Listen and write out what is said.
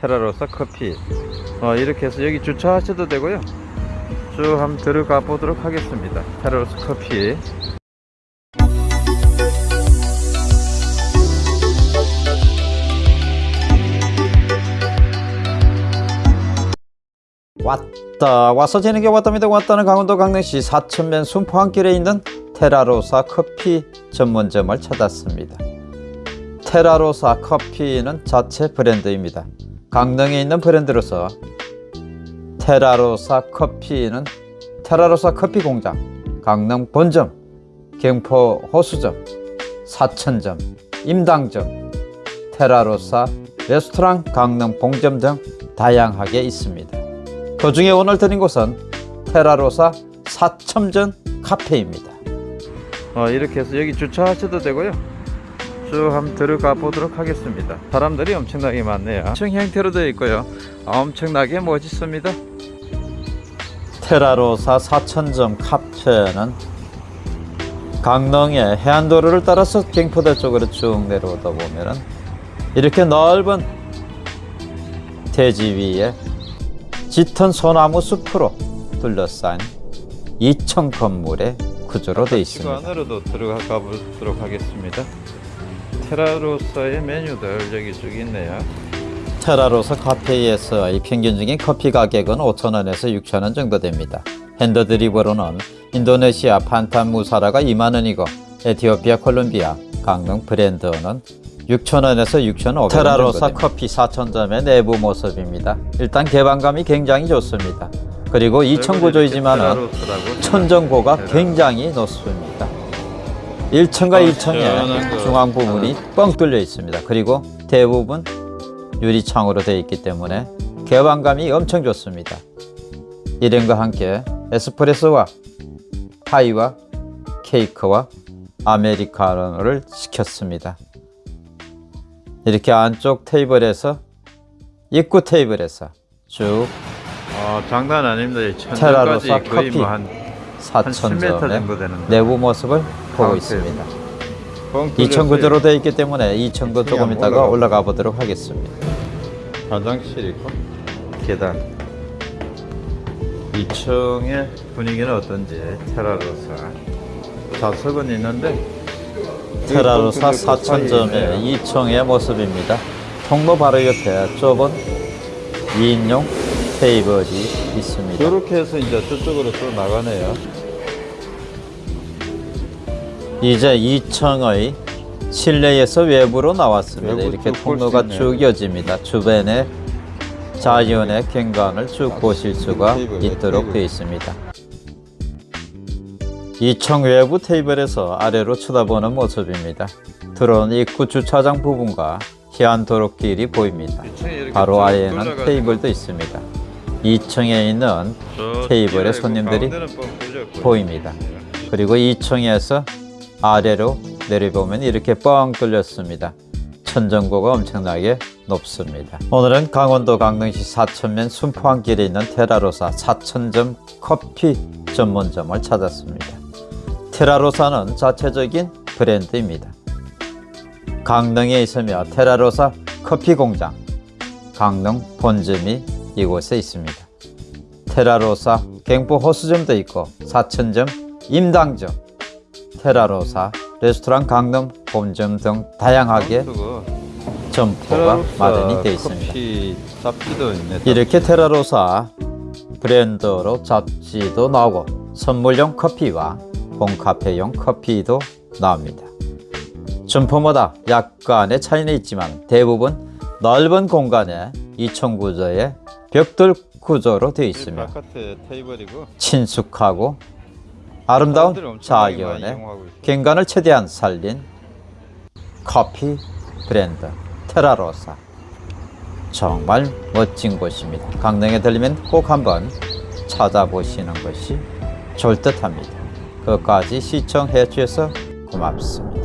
테라로사 커피. 어, 이렇게 해서 여기 주차하셔도 되고요. 쭉 한번 들어가 보도록 하겠습니다. 테라로사 커피. 왔다 와서 재는 게 왔답니다. 왔다는 강원도 강릉시 사천면 순포항길에 있는 테라로사 커피 전문점을 찾았습니다. 테라로사 커피는 자체 브랜드입니다 강릉에 있는 브랜드로서 테라로사 커피는 테라로사 커피 공장 강릉 본점 경포 호수점 사천점 임당점 테라로사 레스토랑 강릉 봉점 등 다양하게 있습니다 그 중에 오늘 드린 곳은 테라로사 사첨전 카페입니다. 어, 이렇게 해서 여기 주차하셔도 되고요. 쭉 한번 들어가 보도록 하겠습니다. 사람들이 엄청나게 많네요. 엄청 형태로 되어 있고요. 엄청나게 멋있습니다. 테라로사 사천점 카페는 강릉의 해안도로를 따라서 경포대 쪽으로 쭉 내려오다 보면은 이렇게 넓은 대지 위에 짙은 소나무 숲으로 둘러싼 2층 건물의 구조로 되어 있습니다. 안으로도 들어가 보도록 하겠습니다. 테라로사의 메뉴들 여기 쭉 있네요. 테라로사 카페에서의 평균적인 커피 가격은 5,000원에서 6,000원 정도 됩니다. 핸드드립으로는 인도네시아 판탄 무사라가 2만원이고 에티오피아 콜롬비아 강릉 브랜드는 6,000원에서 6,500원 테라로사 커피 4천점의 내부 모습입니다. 일단 개방감이 굉장히 좋습니다. 그리고 2층 구조이지만 천정고가 굉장히 높습니다. 1층과 2층에 중앙 부분이 뻥 뚫려 있습니다. 그리고 대부분 유리창으로 되어 있기 때문에 개방감이 엄청 좋습니다. 이름과 함께 에스프레소와 파이와 케이크와 아메리카노를 시켰습니다. 이렇게 안쪽 테이블에서 입구 테이블에서 쭉 어, 장난 아닙니다. 테라로사 거의 커피 뭐한 10m 정도 4천점의 되는데. 내부 모습을 보고. 있습니다. 뻥 2층 뚫렸어요. 구조로 되어 있기 때문에 2층도 조금 있다가 올라가. 보도록 하겠습니다. 화장실 있고 계단 2층의 분위기는 어떤지 테라로사 좌석은 있는데 테라로사 뻥 뚫렸고 4천점의 사이에 2층의 모습입니다. 통로 바로 옆에 좁은 2인용 테이블이 있습니다. 이렇게 해서 이제 저쪽으로 또 나가네요. 이제 2층의 실내에서 외부로 나왔습니다. 외부 이렇게 통로가. 쭉 이어집니다. 주변에 자연의 경관을 쭉 보실 수가 있도록. 되어 있습니다. 2층 외부 테이블에서 아래로 쳐다보는 모습입니다. 들어온 입구 주차장 부분과 해안도로길이 보입니다. 2층에 이렇게 바로 쭉 아래에는 테이블도 있습니다. 2층에 있는 저 테이블에 뒤에 손님들이 뚫렸고. 보입니다. 그리고 2층에서 아래로 내려보면 이렇게 뻥 뚫렸습니다. 천정고가 엄청나게 높습니다. 오늘은 강원도 강릉시 사천면 순포항길에 있는 테라로사 사천점 커피 전문점을 찾았습니다. 테라로사는 자체적인 브랜드입니다. 강릉에 있으며 테라로사 커피 공장 강릉 본점이 이곳에 있습니다. 테라로사 경포 호수점도 있고 사천점 임당점 테라로사 레스토랑 강릉 본점 등 다양하게 그거 점포가 마련이 되어 있습니다. 이렇게 테라로사 브랜드로 잡지도 나오고 선물용 커피와 홈카페용 커피도 나옵니다. 점포마다 약간의 차이는 있지만 대부분 넓은 공간에 2층 구조의 벽돌 구조로 되어 있으며 친숙하고 아름다운 자연의. 경관을 최대한 살린 커피 브랜드 테라로사 정말 멋진 곳입니다. 강릉에 들리면 꼭 한번 찾아보시는 것이 좋을 듯합니다. 끝까지 시청해 주셔서 고맙습니다.